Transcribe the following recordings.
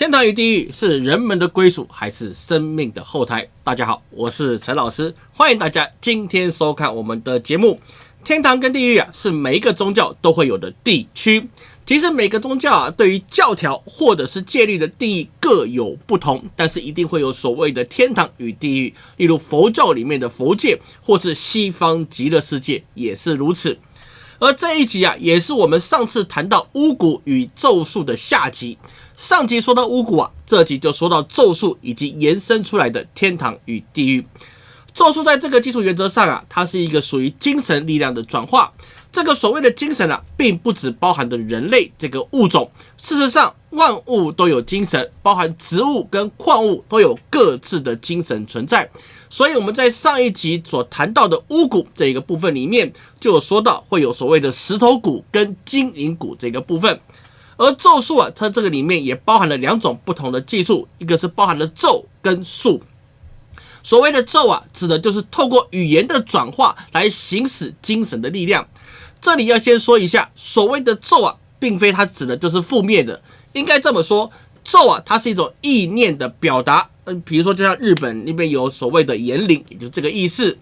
天堂与地狱是人们的归属，还是生命的后台？大家好，我是陈老师，欢迎大家今天收看我们的节目。天堂跟地狱啊，是每一个宗教都会有的地区。其实每个宗教啊，对于教条或者是戒律的定义各有不同，但是一定会有所谓的天堂与地狱。例如佛教里面的佛界，或是西方极乐世界也是如此。而这一集啊，也是我们上次谈到巫蛊与咒术的下集。上集说到巫蛊啊，这集就说到咒术以及延伸出来的天堂与地狱。咒术在这个基础原则上啊，它是一个属于精神力量的转化。这个所谓的精神啊，并不只包含的人类这个物种。事实上，万物都有精神，包含植物跟矿物都有各自的精神存在。所以我们在上一集所谈到的巫蛊这一个部分里面，就有说到会有所谓的石头蛊跟金银蛊这个部分。而咒术啊，它这个里面也包含了两种不同的技术，一个是包含了咒跟术。所谓的咒啊，指的就是透过语言的转化来行使精神的力量。这里要先说一下，所谓的咒啊，并非它指的就是负面的，应该这么说，咒啊，它是一种意念的表达。嗯，比如说就像日本那边有所谓的言灵，也就这个意思。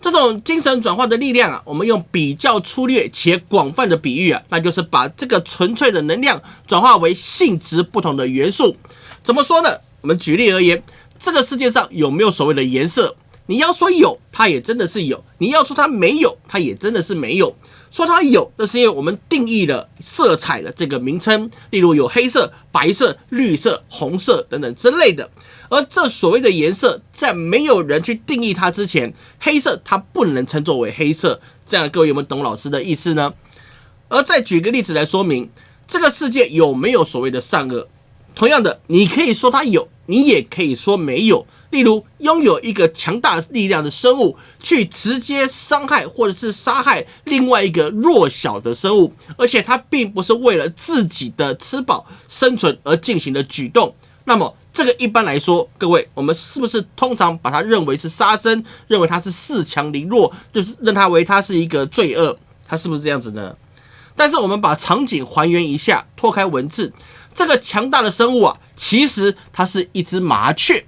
这种精神转化的力量啊，我们用比较粗略且广泛的比喻啊，那就是把这个纯粹的能量转化为性质不同的元素。怎么说呢？我们举例而言，这个世界上有没有所谓的颜色？你要说有，它也真的是有；你要说它没有，它也真的是没有。说它有，那是因为我们定义了色彩的这个名称，例如有黑色、白色、绿色、红色等等之类的。而这所谓的颜色，在没有人去定义它之前，黑色它不能称作为黑色。这样各位有没有懂老师的意思呢？而再举个例子来说明，这个世界有没有所谓的善恶？同样的，你可以说它有，你也可以说没有。例如，拥有一个强大力量的生物，去直接伤害或者是杀害另外一个弱小的生物，而且它并不是为了自己的吃饱生存而进行的举动。那么，这个一般来说，各位，我们是不是通常把它认为是杀生，认为它是恃强凌弱，就是认它为它是一个罪恶？它是不是这样子呢？但是我们把场景还原一下，脱开文字，这个强大的生物啊，其实它是一只麻雀。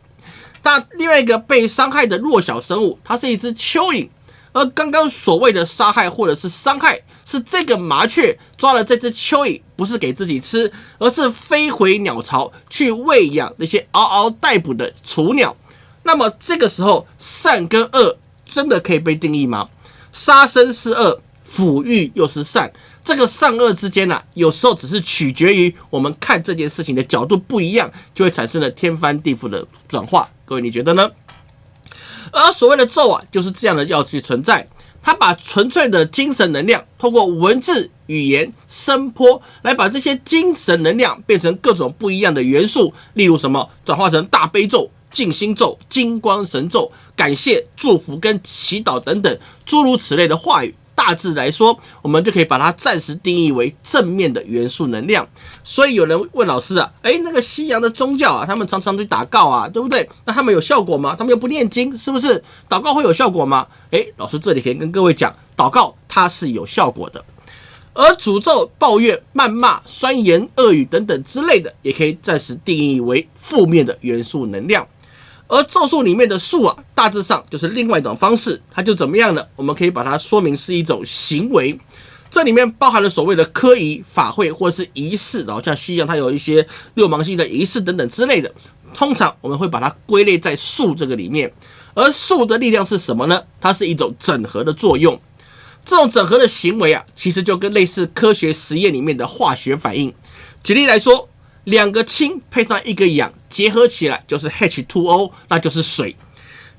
但另外一个被伤害的弱小生物，它是一只蚯蚓，而刚刚所谓的杀害或者是伤害，是这个麻雀抓了这只蚯蚓，不是给自己吃，而是飞回鸟巢去喂养那些嗷嗷待哺的雏鸟。那么这个时候，善跟恶真的可以被定义吗？杀生是恶，抚育又是善。这个善恶之间呢，有时候只是取决于我们看这件事情的角度不一样，就会产生了天翻地覆的转化。各位，你觉得呢？而所谓的咒啊，就是这样的要去存在，它把纯粹的精神能量，通过文字、语言、声波，来把这些精神能量变成各种不一样的元素，例如什么，转化成大悲咒、静心咒、金光神咒、感谢、祝福跟祈祷等等诸如此类的话语。大致来说，我们就可以把它暂时定义为正面的元素能量。所以有人问老师啊，诶，那个西洋的宗教啊，他们常常去祷告啊，对不对？那他们有效果吗？他们又不念经，是不是？祷告会有效果吗？诶，老师这里可以跟各位讲，祷告它是有效果的，而诅咒、抱怨、谩骂、酸言恶语等等之类的，也可以暂时定义为负面的元素能量。而咒术里面的术啊，大致上就是另外一种方式，它就怎么样呢？我们可以把它说明是一种行为，这里面包含了所谓的科仪、法会或者是仪式，然后像西洋它有一些六芒星的仪式等等之类的，通常我们会把它归类在术这个里面。而术的力量是什么呢？它是一种整合的作用，这种整合的行为啊，其实就跟类似科学实验里面的化学反应。举例来说。两个氢配上一个氧结合起来就是 H2O，那就是水。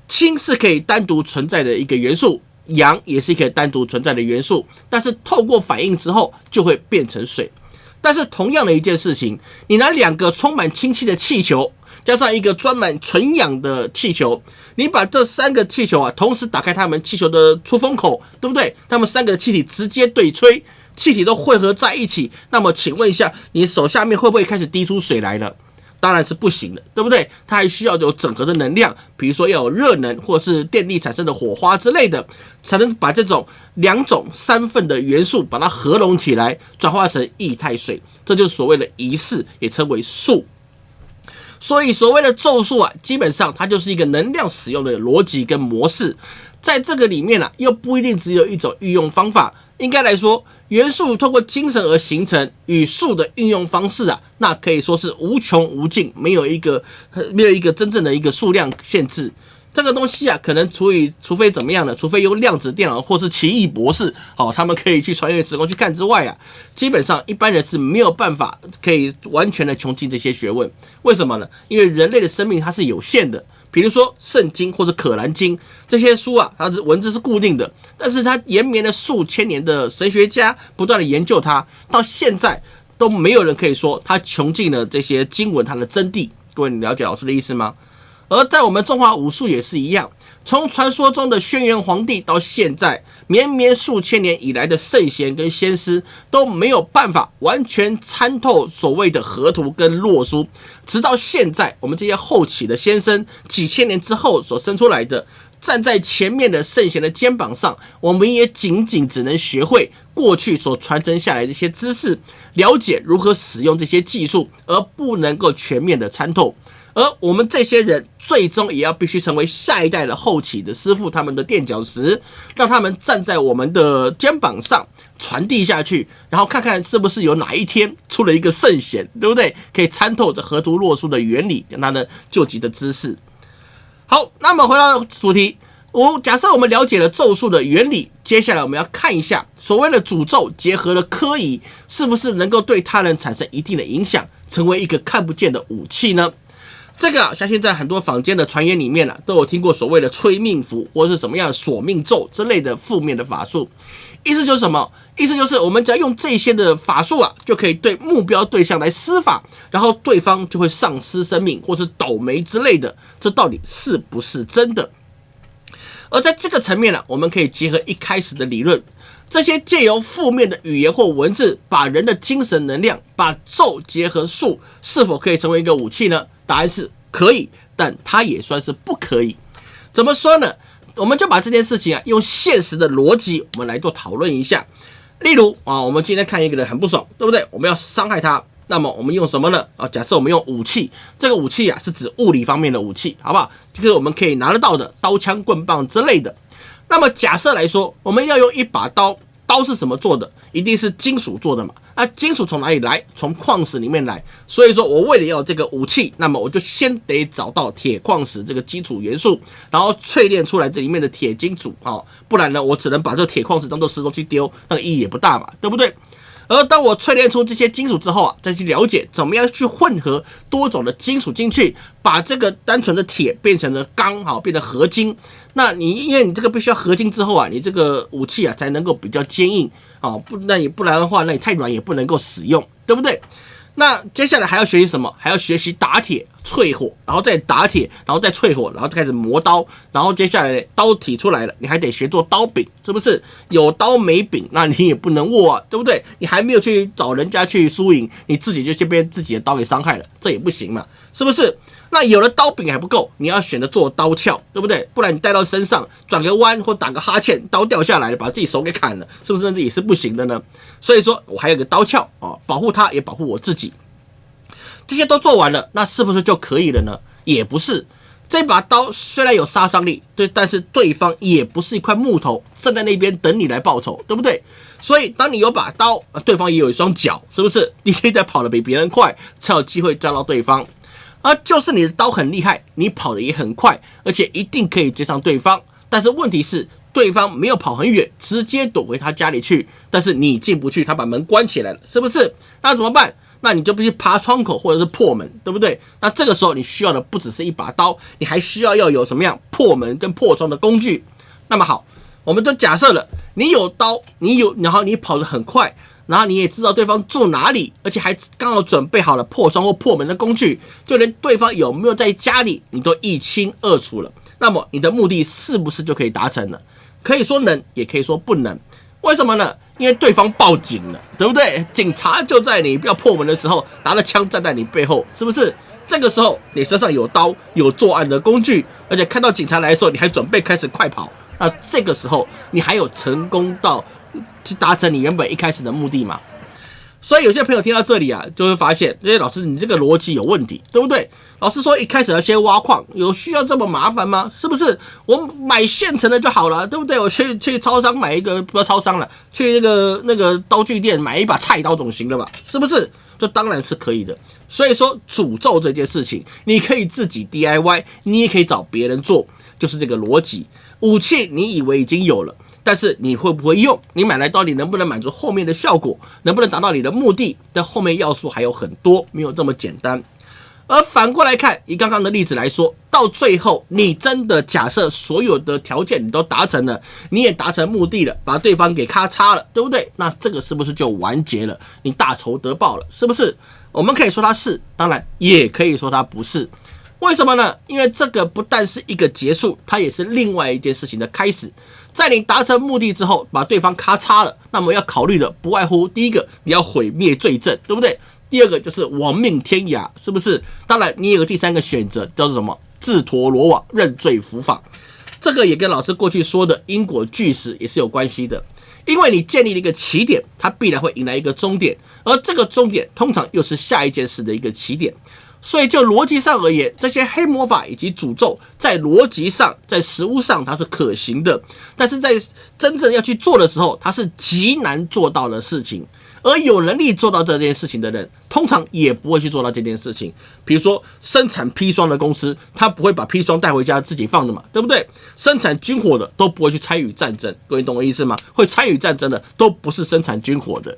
氢是可以单独存在的一个元素，氧也是可以单独存在的元素，但是透过反应之后就会变成水。但是同样的一件事情，你拿两个充满氢气的气球，加上一个装满纯氧的气球，你把这三个气球啊同时打开它们气球的出风口，对不对？它们三个气体直接对吹。气体都汇合在一起，那么请问一下，你手下面会不会开始滴出水来了？当然是不行的，对不对？它还需要有整合的能量，比如说要有热能或是电力产生的火花之类的，才能把这种两种三份的元素把它合拢起来，转化成液态水。这就是所谓的仪式，也称为术。所以所谓的咒术啊，基本上它就是一个能量使用的逻辑跟模式，在这个里面啊，又不一定只有一种运用方法。应该来说，元素透过精神而形成与术的运用方式啊，那可以说是无穷无尽，没有一个没有一个真正的一个数量限制。这个东西啊，可能除以除非怎么样呢？除非用量子电脑或是奇异博士，好，他们可以去穿越时空去看之外啊，基本上一般人是没有办法可以完全的穷尽这些学问。为什么呢？因为人类的生命它是有限的。比如说《圣经》或者《可兰经》这些书啊，它的文字是固定的，但是它延绵了数千年的神学家不断的研究它，到现在都没有人可以说它穷尽了这些经文它的真谛。各位，你了解老师的意思吗？而在我们中华武术也是一样，从传说中的轩辕皇帝到现在绵绵数千年以来的圣贤跟仙师都没有办法完全参透所谓的河图跟洛书，直到现在我们这些后起的先生几千年之后所生出来的，站在前面的圣贤的肩膀上，我们也仅仅只能学会过去所传承下来这些知识，了解如何使用这些技术，而不能够全面的参透。而我们这些人最终也要必须成为下一代的后起的师傅，他们的垫脚石，让他们站在我们的肩膀上传递下去，然后看看是不是有哪一天出了一个圣贤，对不对？可以参透这河图洛书的原理跟他的救急的知识。好，那么回到主题，我假设我们了解了咒术的原理，接下来我们要看一下所谓的诅咒结合了科仪，是不是能够对他人产生一定的影响，成为一个看不见的武器呢？这个啊，相信在很多坊间的传言里面呢，都有听过所谓的催命符或者是什么样的索命咒之类的负面的法术。意思就是什么？意思就是我们只要用这些的法术啊，就可以对目标对象来施法，然后对方就会丧失生命或是倒霉之类的。这到底是不是真的？而在这个层面呢，我们可以结合一开始的理论，这些借由负面的语言或文字，把人的精神能量，把咒结合术，是否可以成为一个武器呢？答案是可以，但它也算是不可以。怎么说呢？我们就把这件事情啊，用现实的逻辑，我们来做讨论一下。例如啊，我们今天看一个人很不爽，对不对？我们要伤害他，那么我们用什么呢？啊，假设我们用武器，这个武器啊是指物理方面的武器，好不好？就是我们可以拿得到的刀枪棍棒之类的。那么假设来说，我们要用一把刀，刀是什么做的？一定是金属做的嘛？那金属从哪里来？从矿石里面来。所以说我为了要这个武器，那么我就先得找到铁矿石这个基础元素，然后淬炼出来这里面的铁金属啊，不然呢，我只能把这铁矿石当做石头去丢，那个意义也不大嘛，对不对？而当我淬炼出这些金属之后啊，再去了解怎么样去混合多种的金属进去，把这个单纯的铁变成了钢，好，变得合金。那你因为你这个必须要合金之后啊，你这个武器啊才能够比较坚硬。啊，不，那你不然的话，那你太软也不能够使用，对不对？那接下来还要学习什么？还要学习打铁、淬火，然后再打铁，然后再淬火，然后再开始磨刀，然后接下来刀体出来了，你还得学做刀柄，是不是？有刀没柄，那你也不能握啊，对不对？你还没有去找人家去输赢，你自己就先被自己的刀给伤害了，这也不行嘛，是不是？那有了刀柄还不够，你要选择做刀鞘，对不对？不然你带到身上转个弯或打个哈欠，刀掉下来了，把自己手给砍了，是不是？这也是不行的呢。所以说我还有个刀鞘啊，保护它也保护我自己。这些都做完了，那是不是就可以了呢？也不是。这把刀虽然有杀伤力，对，但是对方也不是一块木头站在那边等你来报仇，对不对？所以当你有把刀，对方也有一双脚，是不是？你可以在跑得比别人快，才有机会抓到对方。而就是你的刀很厉害，你跑的也很快，而且一定可以追上对方。但是问题是，对方没有跑很远，直接躲回他家里去。但是你进不去，他把门关起来了，是不是？那怎么办？那你就必须爬窗口或者是破门，对不对？那这个时候你需要的不只是一把刀，你还需要要有什么样破门跟破窗的工具。那么好，我们就假设了，你有刀，你有，然后你跑得很快。然后你也知道对方住哪里，而且还刚好准备好了破窗或破门的工具，就连对方有没有在家里，你都一清二楚了。那么你的目的是不是就可以达成了？可以说能，也可以说不能。为什么呢？因为对方报警了，对不对？警察就在你要破门的时候，拿着枪站在你背后，是不是？这个时候你身上有刀，有作案的工具，而且看到警察来的时候，你还准备开始快跑。那这个时候你还有成功到？去达成你原本一开始的目的嘛？所以有些朋友听到这里啊，就会发现，哎老师你这个逻辑有问题，对不对？老师说一开始要先挖矿，有需要这么麻烦吗？是不是？我买现成的就好了，对不对？我去去超商买一个，不要超商了，去那个那个刀具店买一把菜刀总行了吧？是不是？这当然是可以的。所以说诅咒这件事情，你可以自己 DIY，你也可以找别人做，就是这个逻辑。武器你以为已经有了。但是你会不会用？你买来到底能不能满足后面的效果？能不能达到你的目的？但后面要素还有很多，没有这么简单。而反过来看，以刚刚的例子来说，到最后你真的假设所有的条件你都达成了，你也达成目的了，把对方给咔嚓了，对不对？那这个是不是就完结了？你大仇得报了，是不是？我们可以说它是，当然也可以说它不是。为什么呢？因为这个不但是一个结束，它也是另外一件事情的开始。在你达成目的之后，把对方咔嚓了，那么要考虑的不外乎第一个，你要毁灭罪证，对不对？第二个就是亡命天涯，是不是？当然，你有个第三个选择，叫做什么？自投罗网，认罪伏法。这个也跟老师过去说的因果巨石也是有关系的，因为你建立了一个起点，它必然会迎来一个终点，而这个终点通常又是下一件事的一个起点。所以，就逻辑上而言，这些黑魔法以及诅咒，在逻辑上、在实物上它是可行的，但是在真正要去做的时候，它是极难做到的事情。而有能力做到这件事情的人，通常也不会去做到这件事情。比如说，生产砒霜的公司，他不会把砒霜带回家自己放的嘛，对不对？生产军火的都不会去参与战争，各位懂我意思吗？会参与战争的都不是生产军火的。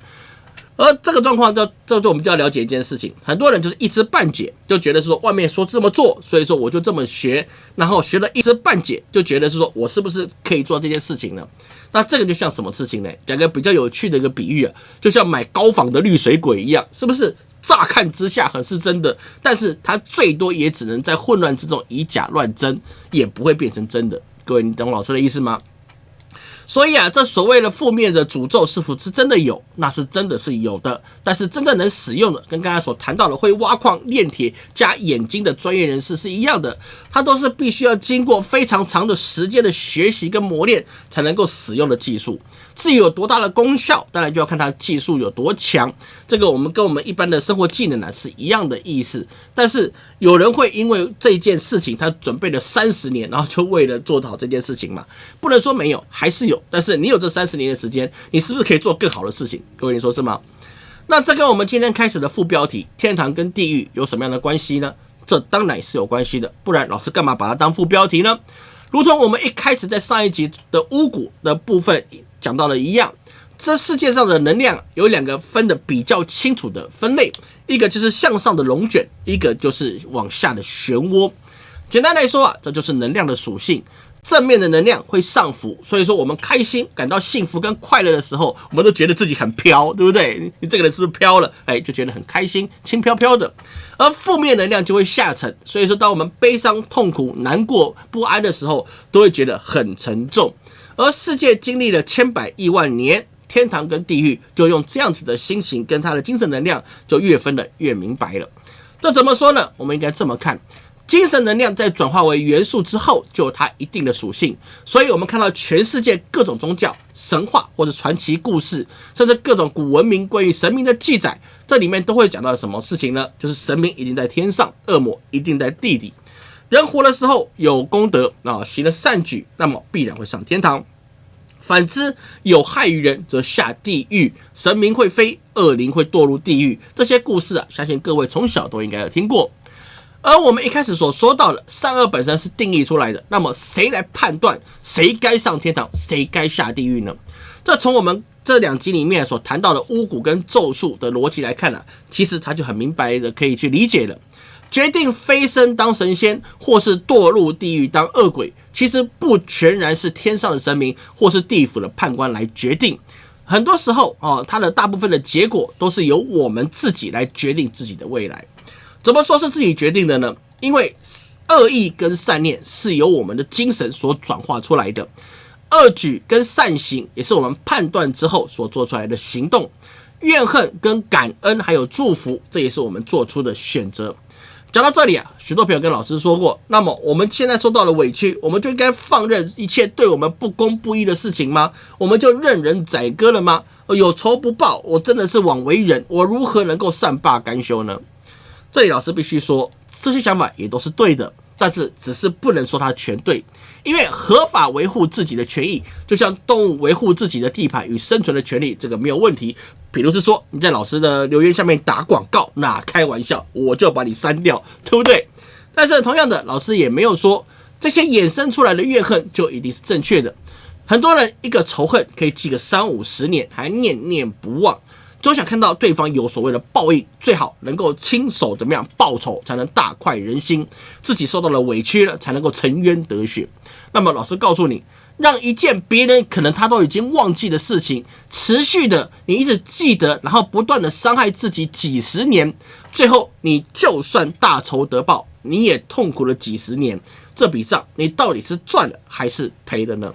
而这个状况，这这就我们就要了解一件事情，很多人就是一知半解，就觉得是说外面说这么做，所以说我就这么学，然后学了一知半解，就觉得是说我是不是可以做这件事情呢？那这个就像什么事情呢？讲个比较有趣的一个比喻啊，就像买高仿的绿水鬼一样，是不是？乍看之下很是真的，但是它最多也只能在混乱之中以假乱真，也不会变成真的。各位，你懂老师的意思吗？所以啊，这所谓的负面的诅咒是否是真的有？那是真的是有的。但是真正能使用的，跟刚才所谈到的会挖矿炼铁加眼睛的专业人士是一样的，它都是必须要经过非常长的时间的学习跟磨练才能够使用的技术。至于有多大的功效，当然就要看它技术有多强。这个我们跟我们一般的生活技能呢是一样的意思。但是有人会因为这件事情，他准备了三十年，然后就为了做好这件事情嘛？不能说没有，还是有。但是你有这三十年的时间，你是不是可以做更好的事情？各位，你说是吗？那这跟我们今天开始的副标题“天堂跟地狱”有什么样的关系呢？这当然是有关系的，不然老师干嘛把它当副标题呢？如同我们一开始在上一集的巫蛊的部分。讲到了一样，这世界上的能量有两个分的比较清楚的分类，一个就是向上的龙卷，一个就是往下的漩涡。简单来说啊，这就是能量的属性。正面的能量会上浮，所以说我们开心、感到幸福跟快乐的时候，我们都觉得自己很飘，对不对？你这个人是不是飘了？哎，就觉得很开心，轻飘飘的。而负面能量就会下沉，所以说当我们悲伤、痛苦、难过、不安的时候，都会觉得很沉重。而世界经历了千百亿万年，天堂跟地狱就用这样子的心情跟他的精神能量，就越分的越明白了。这怎么说呢？我们应该这么看：精神能量在转化为元素之后，就有它一定的属性。所以，我们看到全世界各种宗教、神话或者传奇故事，甚至各种古文明关于神明的记载，这里面都会讲到什么事情呢？就是神明一定在天上，恶魔一定在地底。人活的时候有功德啊，行了善举，那么必然会上天堂；反之有害于人，则下地狱。神明会飞，恶灵会堕入地狱。这些故事啊，相信各位从小都应该有听过。而我们一开始所说到的善恶本身是定义出来的，那么谁来判断谁该上天堂，谁该下地狱呢？这从我们这两集里面所谈到的巫蛊跟咒术的逻辑来看呢，其实他就很明白的可以去理解了。决定飞升当神仙，或是堕入地狱当恶鬼，其实不全然是天上的神明或是地府的判官来决定。很多时候，哦，它的大部分的结果都是由我们自己来决定自己的未来。怎么说是自己决定的呢？因为恶意跟善念是由我们的精神所转化出来的，恶举跟善行也是我们判断之后所做出来的行动。怨恨跟感恩还有祝福，这也是我们做出的选择。讲到这里啊，许多朋友跟老师说过，那么我们现在受到了委屈，我们就应该放任一切对我们不公不义的事情吗？我们就任人宰割了吗？有仇不报，我真的是枉为人，我如何能够善罢甘休呢？这里老师必须说，这些想法也都是对的，但是只是不能说它全对，因为合法维护自己的权益，就像动物维护自己的地盘与生存的权利，这个没有问题。比如是说你在老师的留言下面打广告，那开玩笑，我就把你删掉，对不对？但是同样的，老师也没有说这些衍生出来的怨恨就一定是正确的。很多人一个仇恨可以记个三五十年，还念念不忘。总想看到对方有所谓的报应，最好能够亲手怎么样报仇，才能大快人心。自己受到了委屈了，才能够沉冤得雪。那么老师告诉你，让一件别人可能他都已经忘记的事情，持续的你一直记得，然后不断的伤害自己几十年，最后你就算大仇得报，你也痛苦了几十年。这笔账你到底是赚了还是赔了呢？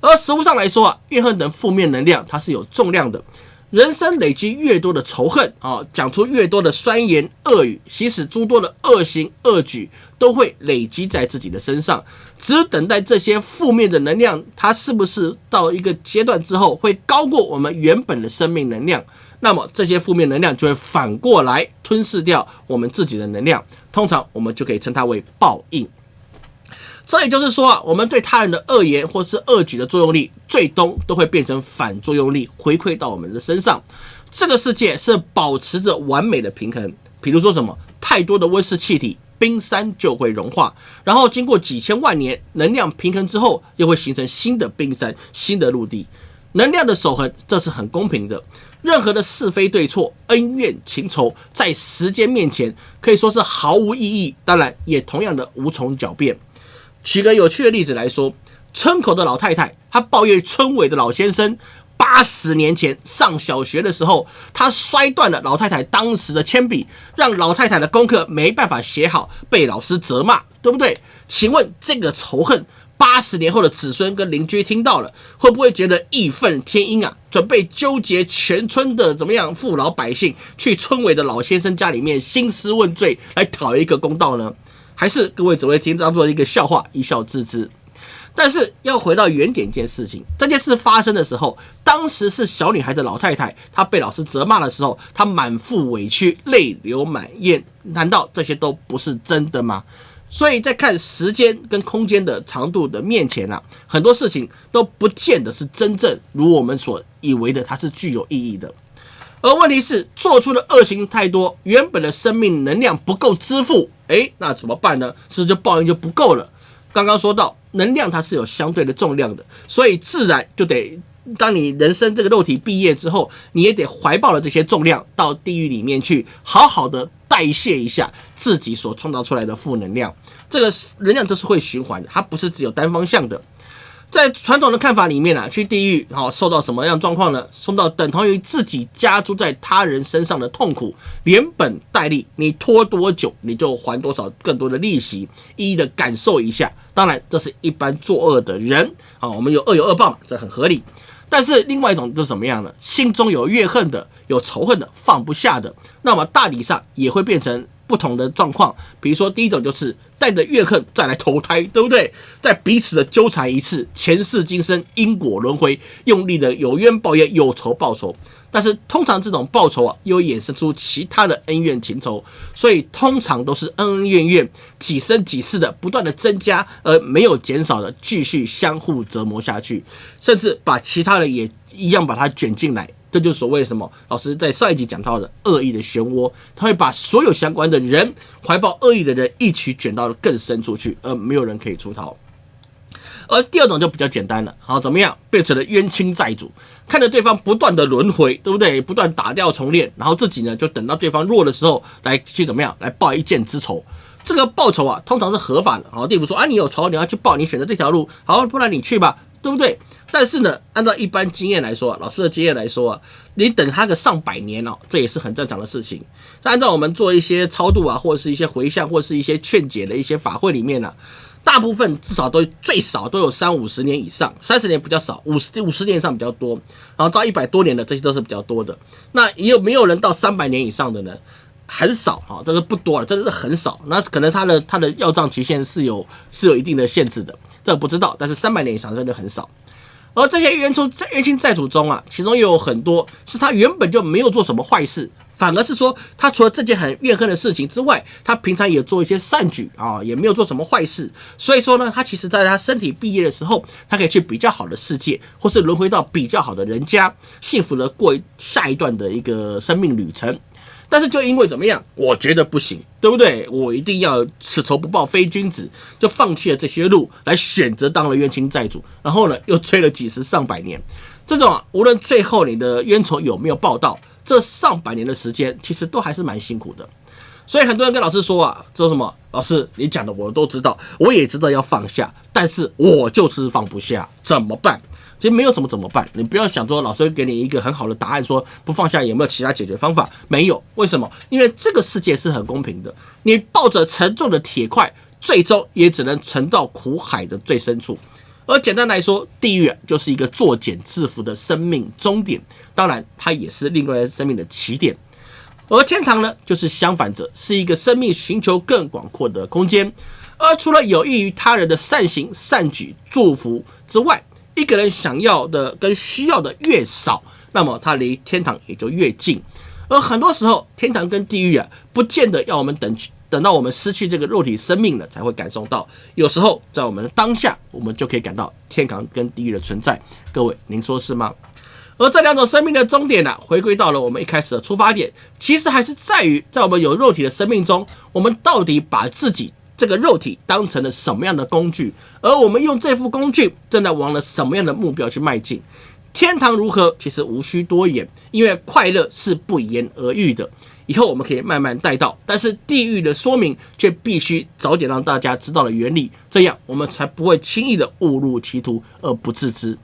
而实物上来说啊，怨恨等负面能量它是有重量的。人生累积越多的仇恨啊，讲出越多的酸言恶语，行使诸多的恶行恶举，都会累积在自己的身上。只等待这些负面的能量，它是不是到一个阶段之后，会高过我们原本的生命能量？那么这些负面能量就会反过来吞噬掉我们自己的能量。通常我们就可以称它为报应。这也就是说啊，我们对他人的恶言或是恶举的作用力，最终都会变成反作用力，回馈到我们的身上。这个世界是保持着完美的平衡。比如说什么，太多的温室气体，冰山就会融化，然后经过几千万年能量平衡之后，又会形成新的冰山、新的陆地。能量的守恒，这是很公平的。任何的是非对错、恩怨情仇，在时间面前可以说是毫无意义，当然也同样的无从狡辩。举个有趣的例子来说，村口的老太太，她抱怨村委的老先生，八十年前上小学的时候，他摔断了老太太当时的铅笔，让老太太的功课没办法写好，被老师责骂，对不对？请问这个仇恨，八十年后的子孙跟邻居听到了，会不会觉得义愤填膺啊？准备纠结全村的怎么样父老百姓，去村委的老先生家里面兴师问罪，来讨一个公道呢？还是各位只会听当做一个笑话，一笑置之。但是要回到原点，件事情，这件事发生的时候，当时是小女孩的老太太，她被老师责骂的时候，她满腹委屈，泪流满面。难道这些都不是真的吗？所以在看时间跟空间的长度的面前啊，很多事情都不见得是真正如我们所以为的，它是具有意义的。而问题是，做出的恶行太多，原本的生命能量不够支付，诶，那怎么办呢？是不是就报应就不够了？刚刚说到，能量它是有相对的重量的，所以自然就得，当你人生这个肉体毕业之后，你也得怀抱了这些重量到地狱里面去，好好的代谢一下自己所创造出来的负能量。这个能量这是会循环的，它不是只有单方向的。在传统的看法里面啊，去地狱好受到什么样状况呢？受到等同于自己加诸在他人身上的痛苦，连本带利，你拖多久你就还多少更多的利息，一一的感受一下。当然，这是一般作恶的人啊，我们有恶有恶报嘛，这很合理。但是另外一种就是什么样呢？心中有怨恨的、有仇恨的、放不下的，那么大体上也会变成。不同的状况，比如说第一种就是带着怨恨再来投胎，对不对？在彼此的纠缠一次，前世今生因果轮回，用力的有冤报冤，有仇报仇。但是通常这种报仇啊，又衍生出其他的恩怨情仇，所以通常都是恩恩怨怨几生几世的不断的增加，而没有减少的继续相互折磨下去，甚至把其他人也一样把它卷进来。这就是所谓的什么？老师在上一集讲到的恶意的漩涡，他会把所有相关的人、怀抱恶意的人一起卷到了更深处去，而没有人可以出逃。而第二种就比较简单了，好，怎么样？变成了冤亲债主，看着对方不断的轮回，对不对？不断打掉重练，然后自己呢就等到对方弱的时候来去怎么样来报一箭之仇。这个报仇啊，通常是合法的。好，地府说啊，你有仇，你要去报，你选择这条路，好，不然你去吧，对不对？但是呢，按照一般经验来说，老师的经验来说啊，你等他个上百年哦，这也是很正常的事情。按照我们做一些超度啊，或者是一些回向，或者是一些劝解的一些法会里面呢，大部分至少都最少都有三五十年以上，三十年比较少，五十五十年以上比较多，然后到一百多年的这些都是比较多的。那也有没有人到三百年以上的呢？很少哈，这个不多了，真的是很少。那可能他的他的要账期限是有是有一定的限制的，这不知道。但是三百年以上真的很少。而这些冤仇冤亲债主中啊，其中又有很多是他原本就没有做什么坏事。反而是说，他除了这件很怨恨的事情之外，他平常也做一些善举啊，也没有做什么坏事。所以说呢，他其实在他身体毕业的时候，他可以去比较好的世界，或是轮回到比较好的人家，幸福的过下一段的一个生命旅程。但是就因为怎么样，我觉得不行，对不对？我一定要此仇不报非君子，就放弃了这些路，来选择当了冤亲债主，然后呢，又追了几十上百年。这种啊，无论最后你的冤仇有没有报到。这上百年的时间，其实都还是蛮辛苦的，所以很多人跟老师说啊，说什么？老师，你讲的我都知道，我也知道要放下，但是我就是放不下，怎么办？其实没有什么怎么办，你不要想说老师会给你一个很好的答案，说不放下有没有其他解决方法？没有，为什么？因为这个世界是很公平的，你抱着沉重的铁块，最终也只能沉到苦海的最深处。而简单来说，地狱就是一个作茧自缚的生命终点，当然它也是另外生命的起点。而天堂呢，就是相反者，是一个生命寻求更广阔的空间。而除了有益于他人的善行、善举、祝福之外，一个人想要的跟需要的越少，那么他离天堂也就越近。而很多时候，天堂跟地狱啊，不见得要我们等。等到我们失去这个肉体生命了，才会感受到。有时候在我们的当下，我们就可以感到天堂跟地狱的存在。各位，您说是吗？而这两种生命的终点呢，回归到了我们一开始的出发点，其实还是在于，在我们有肉体的生命中，我们到底把自己这个肉体当成了什么样的工具？而我们用这副工具，正在往了什么样的目标去迈进？天堂如何？其实无需多言，因为快乐是不言而喻的。以后我们可以慢慢带到，但是地狱的说明却必须早点让大家知道了原理，这样我们才不会轻易的误入歧途而不自知。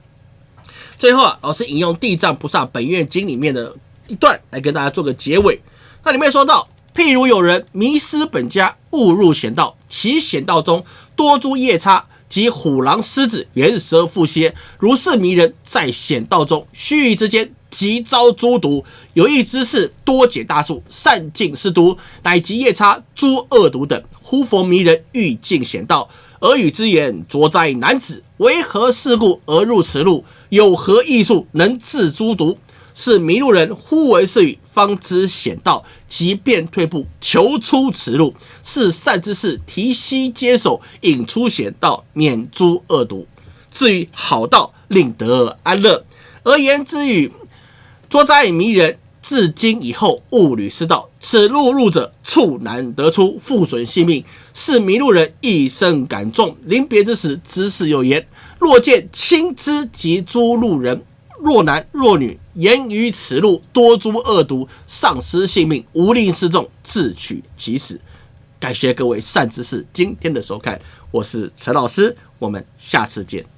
最后啊，老师引用《地藏菩萨本愿经》里面的一段来跟大家做个结尾。那里面说到，譬如有人迷失本家，误入险道，其险道中多诸夜叉及虎狼狮子、猿蛇蝮蝎，如是迷人，在险道中须臾之间。即遭诸毒，有意之是多解大术，善尽是毒，乃及夜叉、诸恶毒等。呼佛迷人，欲尽险道，而与之言：捉灾男子，为何事故而入此路？有何艺术能治诸毒？是迷路人忽闻是语，方知险道，即便退步，求出此路。是善之事，提膝接手，引出险道，免诸恶毒。至于好道，令得安乐。而言之语。捉灾迷人，至今以后勿履失道，此路入者处难得出，复损性命。是迷路人一生感重，临别之时，知事有言：若见亲之及诸路人，若男若女，言于此路多诸恶毒，丧失性命，无令示众，自取其死。感谢各位善知识今天的收看，我是陈老师，我们下次见。